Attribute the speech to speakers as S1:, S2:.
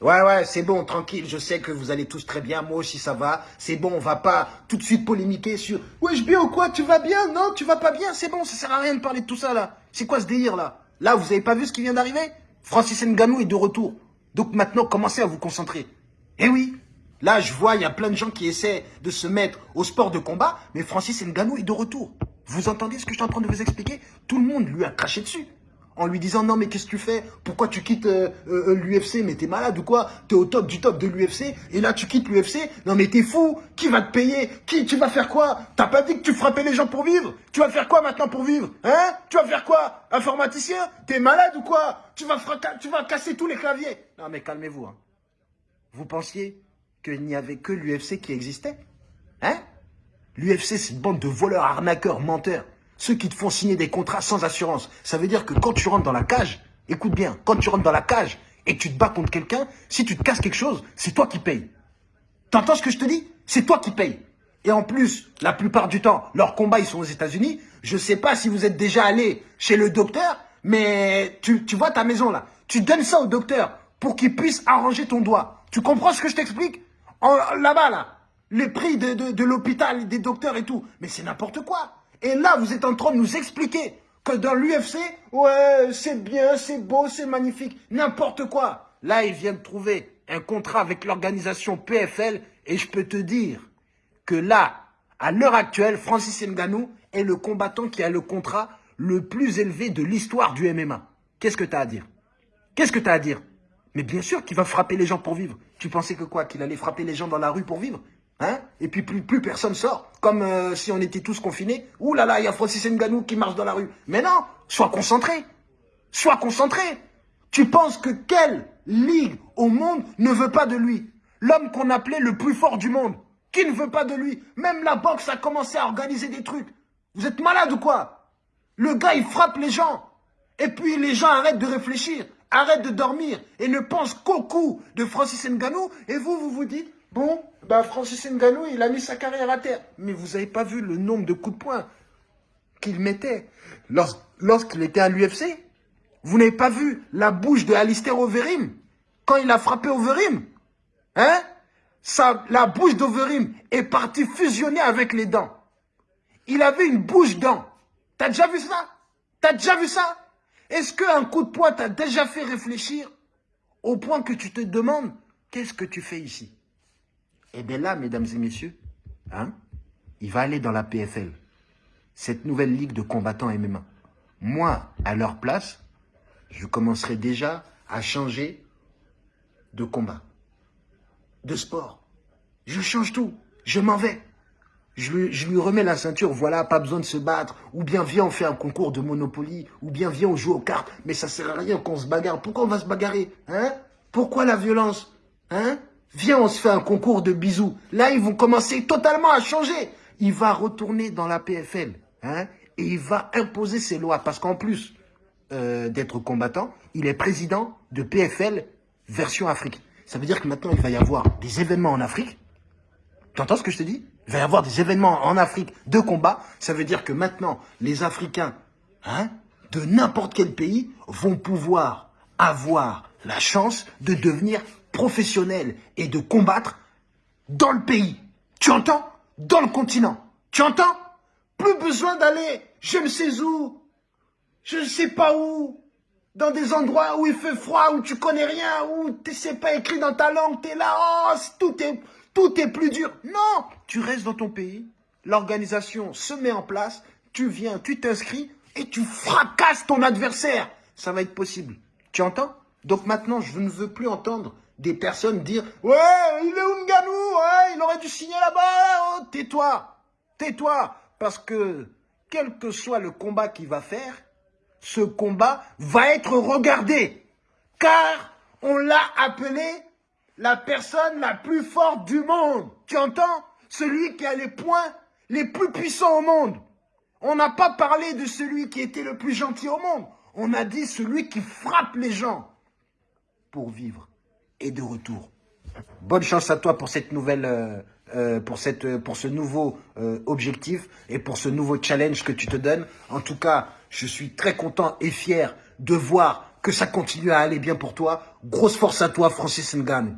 S1: Ouais, ouais, c'est bon, tranquille, je sais que vous allez tous très bien, moi aussi ça va, c'est bon, on va pas tout de suite polémiquer sur « Wesh bien ou quoi, tu vas bien Non, tu vas pas bien, c'est bon, ça sert à rien de parler de tout ça là. C'est quoi ce délire là? Là, vous avez pas vu ce qui vient d'arriver? Francis Nganou est de retour. Donc maintenant, commencez à vous concentrer. Eh oui, là je vois, il y a plein de gens qui essaient de se mettre au sport de combat, mais Francis Nganou est de retour. Vous entendez ce que je suis en train de vous expliquer? Tout le monde lui a craché dessus en lui disant non mais qu'est-ce que tu fais? Pourquoi tu quittes euh, euh, l'UFC Mais t'es malade ou quoi? T'es au top du top de l'UFC et là tu quittes l'UFC Non mais t'es fou! Qui va te payer? Qui Tu vas faire quoi? T'as pas dit que tu frappais les gens pour vivre? Tu vas faire quoi maintenant pour vivre? Hein? Tu vas faire quoi? Informaticien? T'es malade ou quoi? Tu vas, casser tous les claviers. Non mais calmez-vous. Hein. Vous pensiez qu'il n'y avait que l'UFC qui existait? Hein? L'UFC c'est une bande de voleurs, arnaqueurs, menteurs. Ceux qui te font signer des contrats sans assurance. Ça veut dire que quand tu rentres dans la cage, écoute bien, quand tu rentres dans la cage et tu te bats contre quelqu'un, si tu te casses quelque chose, c'est toi qui payes. T'entends ce que je te dis? C'est toi qui payes. Et en plus, la plupart du temps, leurs combats, ils sont aux États-Unis. Je sais pas si vous êtes déjà allé chez le docteur, mais tu, tu vois ta maison là. Tu donnes ça au docteur pour qu'il puisse arranger ton doigt. Tu comprends ce que je t'explique? Là-bas, là, les prix de l'hôpital, des docteurs et tout. Mais c'est n'importe quoi. Et là, vous êtes en train de nous expliquer que dans l'UFC, ouais, c'est bien, c'est beau, c'est magnifique, n'importe quoi. Là, ils viennent trouver un contrat avec l'organisation PFL et je peux te dire que là, à l'heure actuelle, Francis Ngannou est le combattant qui a le contrat le plus élevé de l'histoire du MMA. Qu'est-ce que tu as à dire? Qu'est-ce que tu as à dire? Mais bien sûr qu'il va frapper les gens pour vivre. Tu pensais que quoi Qu'il allait frapper les gens dans la rue pour vivre? Hein? Et puis plus, plus personne sort, comme euh, si on était tous confinés. Ouh là là, il y a Francis Nganou qui marche dans la rue. Mais non, sois concentré. Sois concentré. Tu penses que quelle ligue au monde ne veut pas de lui? L'homme qu'on appelait le plus fort du monde. Qui ne veut pas de lui? Même la boxe a commencé à organiser des trucs. Vous êtes malade ou quoi? Le gars, il frappe les gens. Et puis les gens arrêtent de réfléchir, arrêtent de dormir et ne pensent qu'au coup de Francis Nganou. Et vous, vous vous dites, Bon, bah Francis Ngannou, il a mis sa carrière à terre. Mais vous n'avez pas vu le nombre de coups de poing qu'il mettait lorsqu'il était à l'UFC Vous n'avez pas vu la bouche de Alistair Overeem quand il a frappé Overeem Hein? La bouche d'Overim est partie fusionner avec les dents. Il avait une bouche dent. T'as déjà vu ça? T'as déjà vu ça? Est-ce qu'un coup de poing t'a déjà fait réfléchir au point que tu te demandes qu'est-ce que tu fais ici? Eh bien là, mesdames et messieurs, hein, il va aller dans la PFL, cette nouvelle ligue de combattants MMA. Moi, à leur place, je commencerai déjà à changer de combat, de sport. Je change tout, je m'en vais. Je lui, je lui, remets la ceinture, voilà, pas besoin de se battre. Ou bien viens, on fait un concours de Monopoly. Ou bien viens, on joue aux cartes. Mais ça sert à rien qu'on se bagarre. Pourquoi on va se bagarrer hein? Pourquoi la violence hein? Viens, on se fait un concours de bisous. Là, ils vont commencer totalement à changer. Il va retourner dans la PFL. Hein, et il va imposer ses lois. Parce qu'en plus euh, d'être combattant, il est président de PFL version Afrique. Ça veut dire que maintenant, il va y avoir des événements en Afrique. Tu entends ce que je te dis? Il va y avoir des événements en Afrique de combat. Ça veut dire que maintenant, les Africains hein, de n'importe quel pays vont pouvoir avoir la chance de devenir professionnel et de combattre dans le pays. Tu entends? Dans le continent. Tu entends? Plus besoin d'aller je ne sais où, je ne sais pas où, dans des endroits où il fait froid, où tu connais rien, où sais pas écrit dans ta langue, tu es là, oh, tout est plus dur. Non, tu restes dans ton pays, l'organisation se met en place, tu viens, tu t'inscris et tu fracasses ton adversaire. Ça va être possible. Tu entends? Donc maintenant, je ne veux plus entendre des personnes dire « Ouais, il est Nganou, ouais, il aurait dû signer là-bas, oh, tais-toi, tais-toi » Parce que, quel que soit le combat qu'il va faire, ce combat va être regardé. Car on l'a appelé la personne la plus forte du monde. Tu entends? Celui qui a les points les plus puissants au monde. On n'a pas parlé de celui qui était le plus gentil au monde. On a dit celui qui frappe les gens pour vivre est de retour. Bonne chance à toi pour cette nouvelle, euh, euh, pour cette, pour ce nouveau euh, objectif et pour ce nouveau challenge que tu te donnes. En tout cas, je suis très content et fier de voir que ça continue à aller bien pour toi. Grosse force à toi, Francis Ngannou.